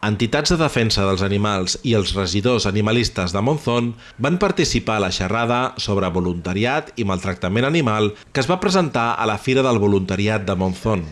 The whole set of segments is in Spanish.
Entitats de defensa dels animals i els regidors animalistes de Monzón van participar a la xerrada sobre voluntariat i maltractament animal que es va presentar a la Fira del Voluntariat de Monzón.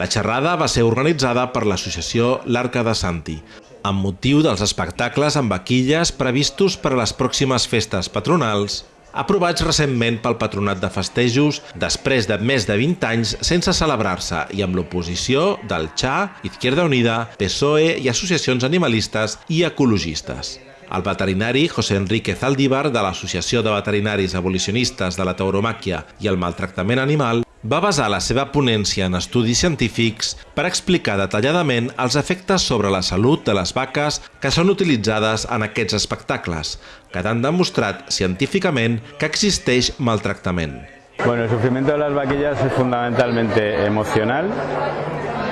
La xerrada va ser organitzada per l'associació L'Arca de Santi, amb motiu dels espectacles amb vaquilles previstos per a les pròximes festes patronals aprovats recentment pel Patronat de Festejos després de més de 20 anys sense celebrar-se i amb l'oposició del XA, Izquierda Unida, PSOE i associacions animalistes i ecologistes. El veterinari José Enrique Zaldívar de l'Associació de Veterinaris Abolicionistes de la Tauromàquia i el Maltractament Animal va basar la seva ponència en estudis científics per explicar detalladament els efectes sobre la salut de les vaques que són utilitzades en aquests espectacles, quedant demostrat científicament que existeix maltractament. Bueno, el sufrimiento de las vaquillas es fundamentalmente emocional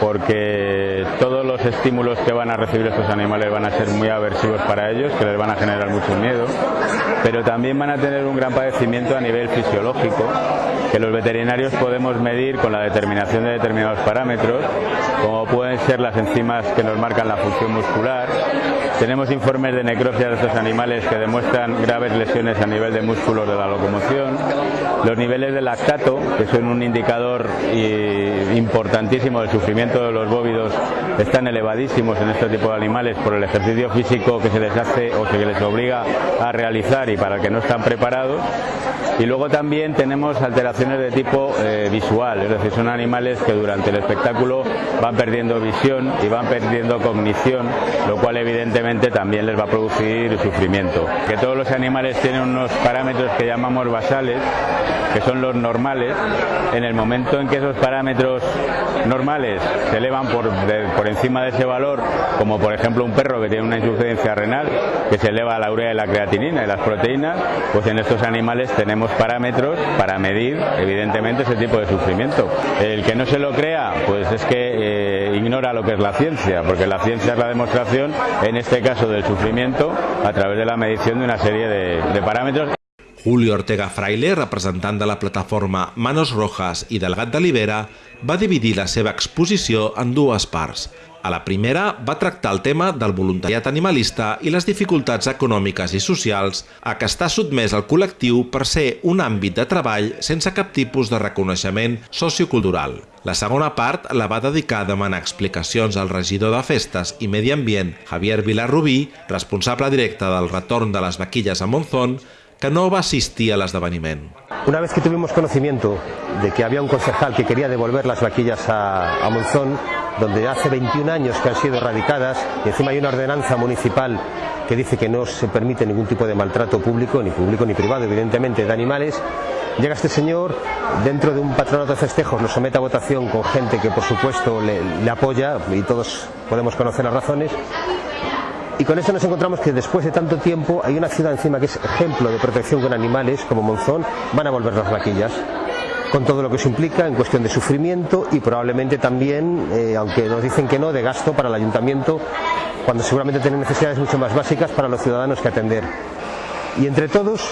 porque todos los estímulos que van a recibir estos animales van a ser muy aversivos para ellos, que les van a generar mucho miedo, pero también van a tener un gran padecimiento a nivel fisiológico que los veterinarios podemos medir con la determinación de determinados parámetros, como pueden ser las enzimas que nos marcan la función muscular. Tenemos informes de necropsia de estos animales que demuestran graves lesiones a nivel de músculos de la locomoción. Los niveles de lactato, que son un indicador importantísimo del sufrimiento de los bóvidos, están elevadísimos en este tipo de animales por el ejercicio físico que se les hace o se les obliga a realizar y para el que no están preparados. Y luego también tenemos alteraciones de tipo eh, visual, es decir, son animales que durante el espectáculo van perdiendo visión y van perdiendo cognición, lo cual evidentemente también les va a producir sufrimiento. Que todos los animales tienen unos parámetros que llamamos basales, que son los normales, en el momento en que esos parámetros normales se elevan por, por encima de ese valor, como por ejemplo un perro que tiene una insuficiencia renal, que se eleva la urea y la creatinina y las proteínas, pues en estos animales tenemos parámetros para medir evidentemente ese tipo de sufrimiento. El que no se lo crea, pues es que eh, ignora lo que es la ciencia, porque la ciencia es la demostración, en este caso del sufrimiento, a través de la medición de una serie de, de parámetros. Julio Ortega Fraile, representant de la plataforma Manos Rojas i del Gat de Libera, va dividir la seva exposició en dues parts. A la primera va tractar el tema del voluntariat animalista i les dificultats econòmiques i socials a què està sotmès el col·lectiu per ser un àmbit de treball sense cap tipus de reconeixement sociocultural. La segona part la va dedicar a demanar explicacions al regidor de Festes i Medi Ambient, Javier Vilarrubí, responsable directe del retorn de les vaquilles a Monzón, que no va asistir a l'esdeveniment. Una vez que tuvimos conocimiento de que había un concejal que quería devolver las vaquillas a, a Monzón, donde hace 21 años que han sido erradicadas y encima hay una ordenanza municipal que dice que no se permite ningún tipo de maltrato público, ni público ni privado, evidentemente, de animales. Llega este señor, dentro de un patronato de festejos, lo somete a votación con gente que por supuesto le apoya y todos podemos conocer las razones. Y con esto nos encontramos que después de tanto tiempo hay una ciudad encima que es ejemplo de protección con animales, como Monzón, van a volver las vaquillas con todo lo que eso implica en cuestión de sufrimiento y probablemente también, eh, aunque nos dicen que no, de gasto para el ayuntamiento, cuando seguramente tienen necesidades mucho más básicas para los ciudadanos que atender. Y entre todos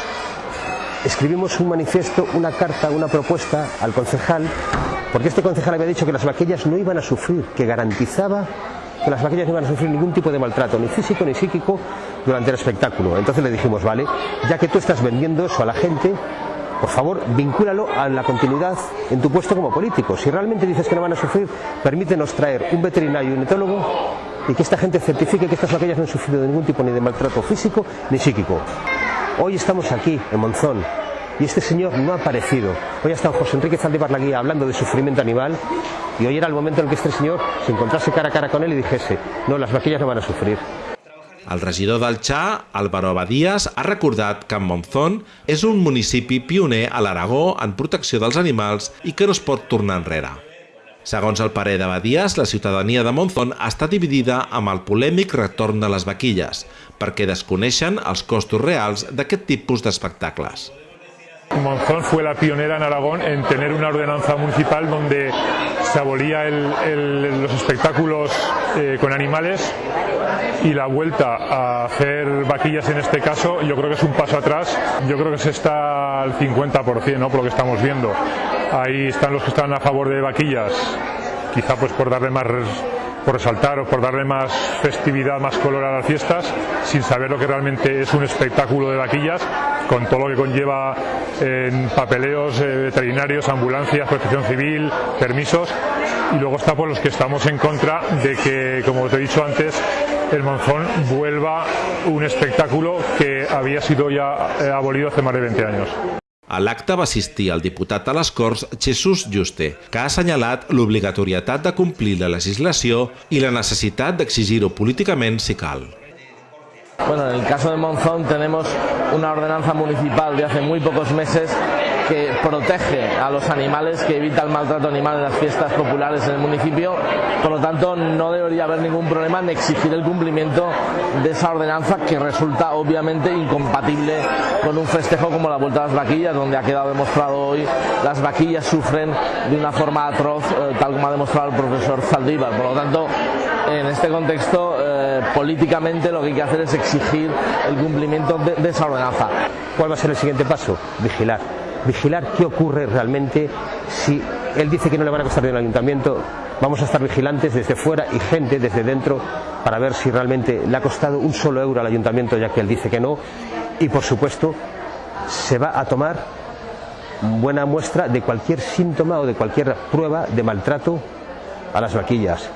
escribimos un manifiesto, una carta, una propuesta al concejal, porque este concejal había dicho que las vaquillas no iban a sufrir, que garantizaba que las vaquillas no iban a sufrir ningún tipo de maltrato, ni físico ni psíquico, durante el espectáculo. Entonces le dijimos, vale, ya que tú estás vendiendo eso a la gente, por favor, vincúlalo a la continuidad en tu puesto como político. Si realmente dices que no van a sufrir, permítenos traer un veterinario y un etólogo y que esta gente certifique que estas vaquillas no han sufrido ningún tipo ni de maltrato físico ni psíquico. Hoy estamos aquí, en Monzón, y este señor no ha aparecido. Hoy ha estado José Enrique Zaldívar Laguía hablando de sufrimiento animal y hoy era el momento en el que este señor se encontrase cara a cara con él y dijese, no, las vaquillas no van a sufrir. El regidor del Xà, Álvaro Abadías, ha recordat que Monzón és un municipi pioner a l'Aragó en protecció dels animals i que no es pot tornar enrere. Segons el parer d'Abadías, la ciutadania de Monzón està dividida amb el polèmic retorn de les vaquilles, perquè desconeixen els costos reals d'aquest tipus d'espectacles. Monzón fue la pionera en Aragón en tener una ordenanza municipal donde se abolía el, el, los espectáculos eh, con animales y la vuelta a hacer vaquillas en este caso yo creo que es un paso atrás, yo creo que se está al 50% ¿no? por lo que estamos viendo. Ahí están los que están a favor de vaquillas, quizá pues por darle más por resaltar o por darle más festividad, más color a las fiestas, sin saber lo que realmente es un espectáculo de vaquillas, con todo lo que conlleva en papeleos, eh, veterinarios, ambulancias, protección civil, permisos, y luego está por los que estamos en contra de que, como te he dicho antes, el Monzón vuelva un espectáculo que había sido ya eh, abolido hace más de 20 años. A l'acte va assistir el diputat a les Corts Jesús Juste, que ha assenyalat l'obligatorietat de complir la legislació i la necessitat d'exigir-ho políticament si cal. Bueno, en el caso de Monzón tenemos una ordenanza municipal de hace muy pocos meses que protege a los animales, que evita el maltrato animal en las fiestas populares en el municipio. Por lo tanto, no debería haber ningún problema en exigir el cumplimiento de esa ordenanza que resulta obviamente incompatible con un festejo como la Vuelta a las Vaquillas, donde ha quedado demostrado hoy las vaquillas sufren de una forma atroz, eh, tal como ha demostrado el profesor Zaldívar. Por lo tanto, en este contexto, eh, políticamente lo que hay que hacer es exigir el cumplimiento de, esa ordenanza. ¿Cuál va a ser el siguiente paso? Vigilar vigilar qué ocurre realmente si él dice que no le van a costar dinero al ayuntamiento, vamos a estar vigilantes desde fuera y gente desde dentro para ver si realmente le ha costado un solo euro al ayuntamiento ya que él dice que no y por supuesto se va a tomar buena muestra de cualquier síntoma o de cualquier prueba de maltrato a las vaquillas.